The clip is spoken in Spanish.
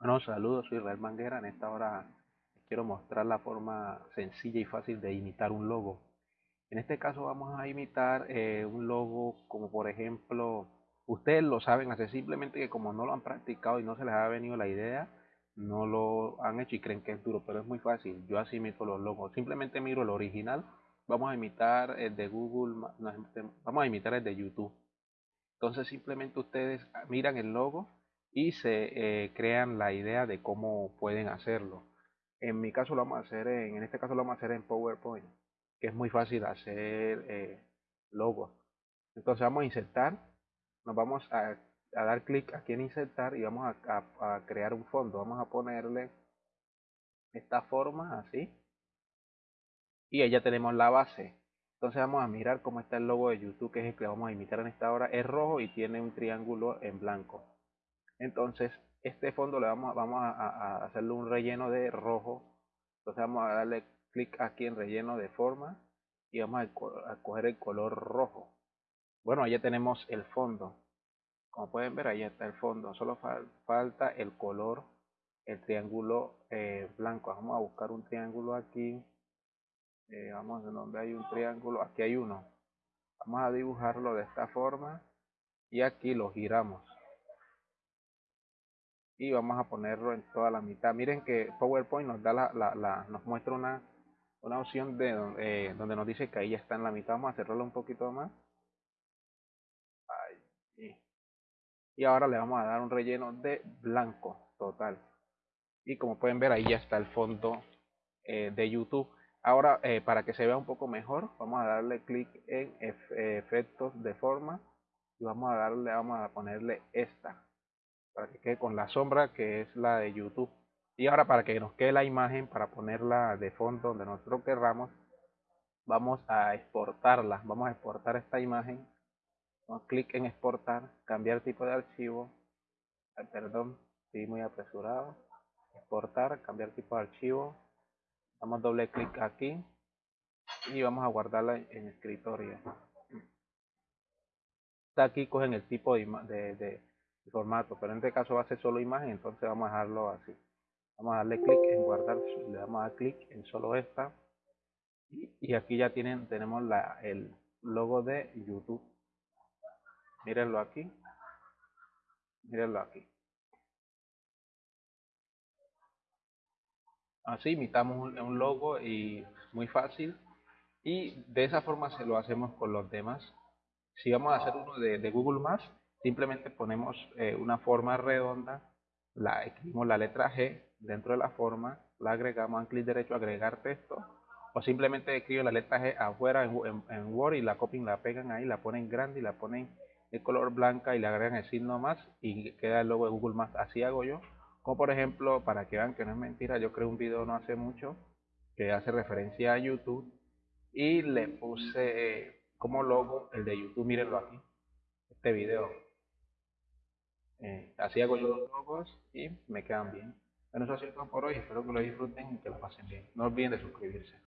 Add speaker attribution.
Speaker 1: Bueno, saludos, soy Israel Manguera. En esta hora quiero mostrar la forma sencilla y fácil de imitar un logo. En este caso vamos a imitar eh, un logo como por ejemplo, ustedes lo saben, hace simplemente que como no lo han practicado y no se les ha venido la idea, no lo han hecho y creen que es duro, pero es muy fácil. Yo así imito los logos. Simplemente miro el original. Vamos a imitar el de Google, vamos a imitar el de YouTube. Entonces simplemente ustedes miran el logo y se eh, crean la idea de cómo pueden hacerlo. En mi caso lo vamos a hacer en, en este caso lo vamos a hacer en PowerPoint, que es muy fácil hacer eh, logos. Entonces vamos a insertar, nos vamos a, dar clic aquí en insertar y vamos a, crear un fondo. Vamos a ponerle esta forma así y ahí ya tenemos la base. Entonces vamos a mirar cómo está el logo de YouTube, que es el que vamos a imitar en esta hora. Es rojo y tiene un triángulo en blanco. Entonces, este fondo le vamos, vamos a, hacerle un relleno de rojo. Entonces vamos a darle clic aquí en relleno de forma y vamos a, coger el color rojo. Bueno, ya tenemos el fondo. Como pueden ver, ahí está el fondo. Solo falta el color, el triángulo eh, blanco. Vamos a buscar un triángulo aquí. Eh, vamos a donde hay un triángulo. Aquí hay uno. Vamos a dibujarlo de esta forma y aquí lo giramos y vamos a ponerlo en toda la mitad. Miren que PowerPoint nos da la, la, nos muestra una, una opción de eh, donde nos dice que ahí ya está en la mitad. Vamos a cerrarlo un poquito más. Y ahora le vamos a dar un relleno de blanco total. Y como pueden ver ahí ya está el fondo eh, de YouTube. Ahora eh, para que se vea un poco mejor vamos a darle clic en efectos de forma y vamos a darle, vamos a ponerle esta para que quede con la sombra que es la de YouTube. Y ahora para que nos quede la imagen, para ponerla de fondo donde nosotros querramos, vamos a exportarla. Vamos a exportar esta imagen. Damos clic en exportar, cambiar tipo de archivo. perdón, estoy muy apresurado. Exportar, cambiar tipo de archivo. Damos doble clic aquí y vamos a guardarla en escritorio. Está aquí cogen el tipo de formato, pero en este caso va a ser solo imagen, entonces vamos a dejarlo así. Vamos a darle clic en guardar, le damos a clic en solo esta y, aquí ya tienen tenemos la, el logo de YouTube. Mírenlo aquí. Mírenlo aquí. Así imitamos un, logo y muy fácil. Y de esa forma se lo hacemos con los demás. Si vamos a hacer uno de, de Google Maps, simplemente ponemos eh, una forma redonda, la escribimos la letra G dentro de la forma, la agregamos, en clic derecho agregar texto, o simplemente escriben la letra G afuera en, Word y la copian, la pegan ahí, la ponen grande y la ponen de color blanca y le agregan el signo más y queda el logo de Google Maps. Así hago yo. Como por ejemplo, para que vean que no es mentira, yo creé un video no hace mucho que hace referencia a YouTube y le puse eh, como logo el de YouTube, mírenlo aquí, este video. Eh, así hago yo los logos y me quedan bien. Bueno, eso ha sido todo por hoy. Espero que lo disfruten y que lo pasen bien. No olviden de suscribirse.